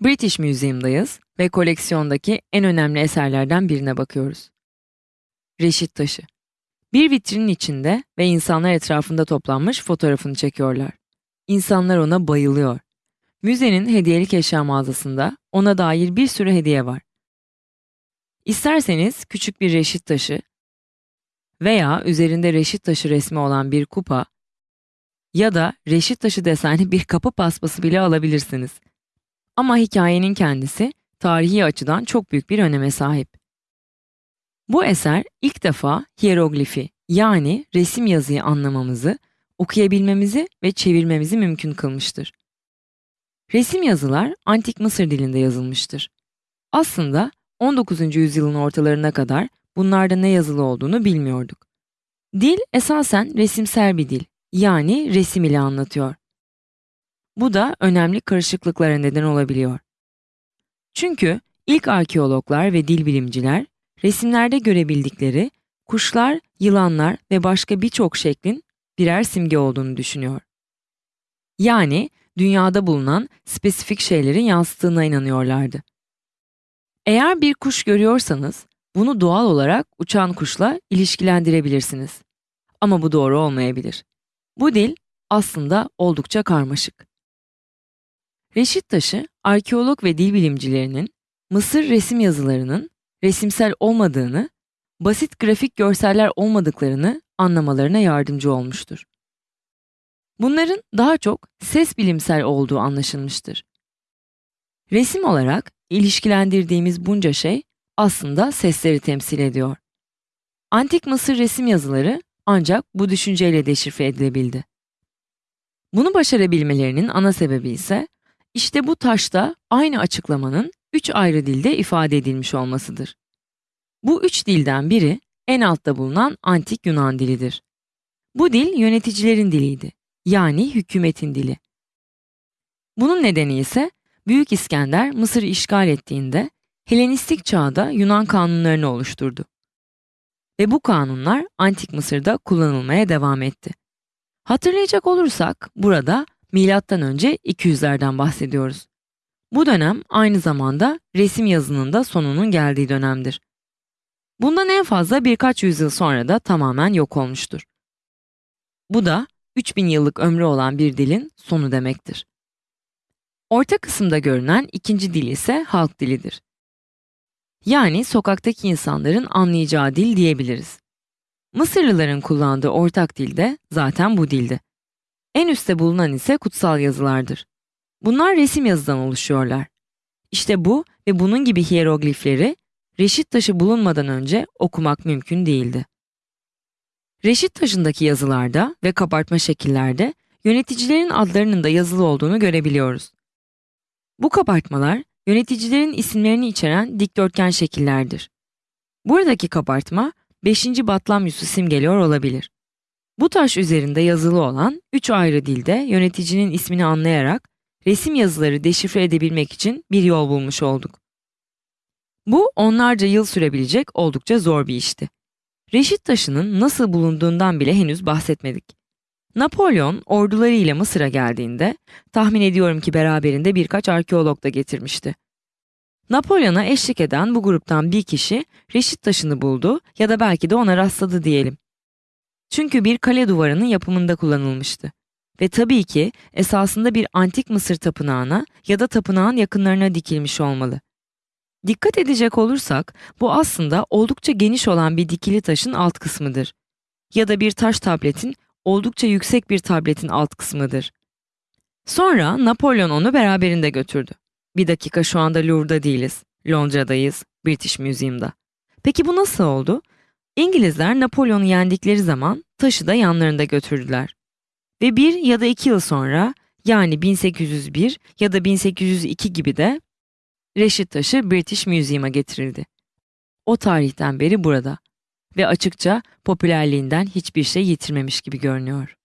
British Museum'dayız ve koleksiyondaki en önemli eserlerden birine bakıyoruz. Reşit taşı. Bir vitrinin içinde ve insanlar etrafında toplanmış fotoğrafını çekiyorlar. İnsanlar ona bayılıyor. Müzenin hediyelik eşya mağazasında ona dair bir sürü hediye var. İsterseniz küçük bir reşit taşı veya üzerinde reşit taşı resmi olan bir kupa ya da reşit taşı desenli bir kapı paspası bile alabilirsiniz. Ama hikayenin kendisi tarihi açıdan çok büyük bir öneme sahip. Bu eser ilk defa hieroglifi yani resim yazıyı anlamamızı, okuyabilmemizi ve çevirmemizi mümkün kılmıştır. Resim yazılar antik Mısır dilinde yazılmıştır. Aslında 19. yüzyılın ortalarına kadar bunlarda ne yazılı olduğunu bilmiyorduk. Dil esasen resimsel bir dil, yani resim ile anlatıyor. Bu da önemli karışıklıklara neden olabiliyor. Çünkü ilk arkeologlar ve dil bilimciler resimlerde görebildikleri kuşlar, yılanlar ve başka birçok şeklin birer simge olduğunu düşünüyor. Yani dünyada bulunan spesifik şeylerin yansıttığına inanıyorlardı. Eğer bir kuş görüyorsanız bunu doğal olarak uçan kuşla ilişkilendirebilirsiniz. Ama bu doğru olmayabilir. Bu dil aslında oldukça karmaşık. Reşit taşı, arkeolog ve dil bilimcilerinin Mısır resim yazılarının resimsel olmadığını, basit grafik görseller olmadıklarını anlamalarına yardımcı olmuştur. Bunların daha çok ses bilimsel olduğu anlaşılmıştır. Resim olarak ilişkilendirdiğimiz bunca şey aslında sesleri temsil ediyor. Antik Mısır resim yazıları ancak bu düşünceyle deşifre edilebildi. Bunu başarabilmelerinin ana sebebi ise işte bu taşta aynı açıklamanın üç ayrı dilde ifade edilmiş olmasıdır. Bu üç dilden biri en altta bulunan antik Yunan dilidir. Bu dil yöneticilerin diliydi, yani hükümetin dili. Bunun nedeni ise Büyük İskender Mısır'ı işgal ettiğinde Helenistik çağda Yunan kanunlarını oluşturdu. Ve bu kanunlar Antik Mısır'da kullanılmaya devam etti. Hatırlayacak olursak burada milattan önce 200'lerden bahsediyoruz. Bu dönem aynı zamanda resim yazının da sonunun geldiği dönemdir. Bundan en fazla birkaç yüzyıl sonra da tamamen yok olmuştur. Bu da 3000 yıllık ömrü olan bir dilin sonu demektir. Orta kısımda görünen ikinci dil ise halk dilidir. Yani sokaktaki insanların anlayacağı dil diyebiliriz. Mısırlıların kullandığı ortak dil de zaten bu dildi. En üstte bulunan ise kutsal yazılardır. Bunlar resim yazıdan oluşuyorlar. İşte bu ve bunun gibi hieroglifleri reşit taşı bulunmadan önce okumak mümkün değildi. Reşit taşındaki yazılarda ve kabartma şekillerde yöneticilerin adlarının da yazılı olduğunu görebiliyoruz. Bu kabartmalar yöneticilerin isimlerini içeren dikdörtgen şekillerdir. Buradaki kabartma 5. Batlamyus'u simgeliyor olabilir. Bu taş üzerinde yazılı olan üç ayrı dilde yöneticinin ismini anlayarak resim yazıları deşifre edebilmek için bir yol bulmuş olduk. Bu onlarca yıl sürebilecek oldukça zor bir işti. Reşit taşının nasıl bulunduğundan bile henüz bahsetmedik. Napolyon ordularıyla Mısır'a geldiğinde tahmin ediyorum ki beraberinde birkaç arkeolog da getirmişti. Napolyon'a eşlik eden bu gruptan bir kişi reşit taşını buldu ya da belki de ona rastladı diyelim. Çünkü bir kale duvarının yapımında kullanılmıştı. Ve tabii ki esasında bir antik Mısır tapınağına ya da tapınağın yakınlarına dikilmiş olmalı. Dikkat edecek olursak bu aslında oldukça geniş olan bir dikili taşın alt kısmıdır. Ya da bir taş tabletin oldukça yüksek bir tabletin alt kısmıdır. Sonra Napolyon onu beraberinde götürdü. Bir dakika şu anda Louvre'da değiliz. Londra'dayız, British Museum'da. Peki bu nasıl oldu? İngilizler Napolyon'u yendikleri zaman taşı da yanlarında götürdüler. Ve bir ya da iki yıl sonra yani 1801 ya da 1802 gibi de Reşit taşı British Museum'a getirildi. O tarihten beri burada ve açıkça popülerliğinden hiçbir şey yitirmemiş gibi görünüyor.